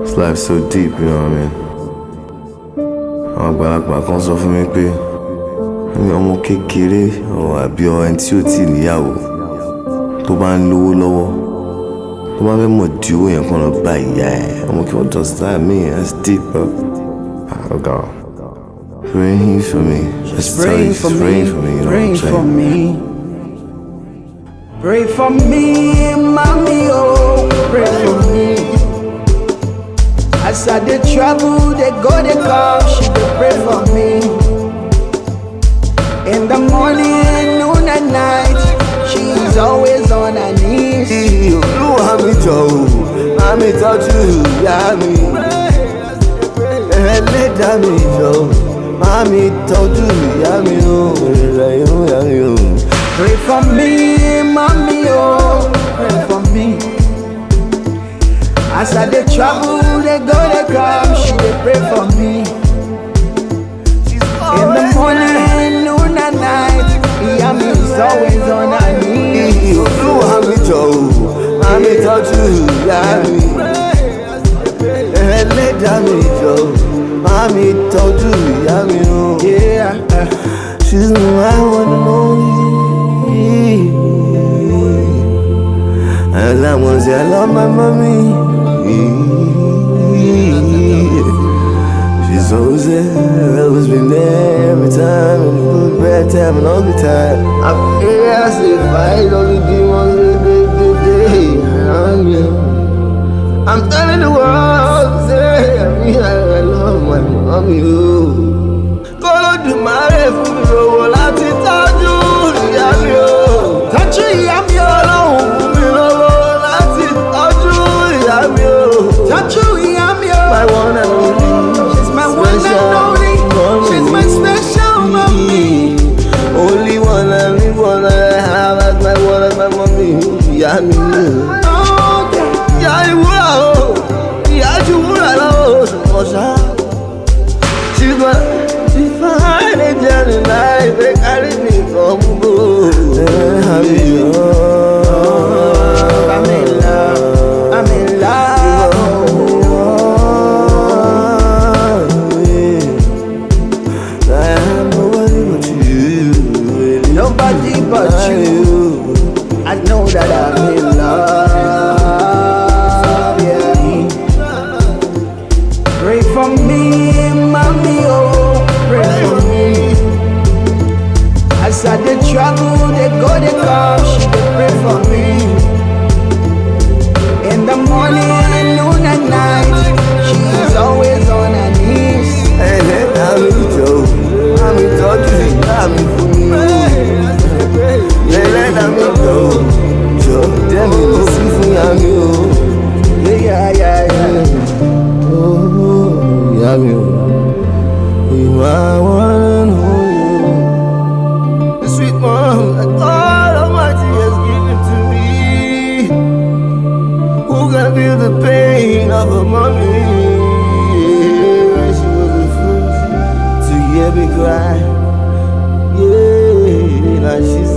This life's so deep, you know what I mean? Àwọn àgbàlagbà kan sọ fún mi pé ní ọmọ kékeré àbí ẹni tí ò tí níyàwó tó bá ń lówó lọ́wọ́ tó bá fẹ́ mọ̀ di owó yẹn kan lọ bá ìyá ẹ̀ ọmọ kí wọ́n that mean that's deep bro. Ah, oh God. Praying for me. Just Praying for me, praying for me, you know what I'm praying for me. Pray for me, mommy, As I dey travel, they go, they come, she dey pray for me. In the morning, noon and night, she's always on her knees. Olúwa mi jọ̀wọ́, má mi tọ́jú ìyá mi. Ẹlẹ́dàá mi jọ̀wọ́, má mi tọ́jú ìyá mi o. Ìrẹ̀ yóò yá mi o. Pray for me, mommy, oh, pray for me. As I dey travel, they go, they come, she dey pray for me. In the morning, noon and night, ìyá mi is always on her knees. Olúwa mi jọ̀wọ́, má mi tọ́jú ìyá mi. Ẹlẹ́dàá mi jọ̀wọ́, má mi tọ́jú ìyá mi o. She's my one and only. And I want to say I love my mommy. She's always there, always been there every time, in the bad time and all the time. I'm here, I say fight all the demons, day, day, day, you. I'm telling the world, say, I mean, I, I love my mommy. Oh. Kọ́lọ́dùmarè fún mi lówó láti tọ́jú o. tọ́jú ìyá mi o. My one and only. She's my one and only. She's my special mommy. Only one and only one I have as my one and my mommy. Ìyá mi But you. I know that I'm Ìwà wọn nù yó. The sweet mom that God Almighty has given to me. Who can feel the pain of a mommy? When she was the first to hear me cry. Yeah, now she's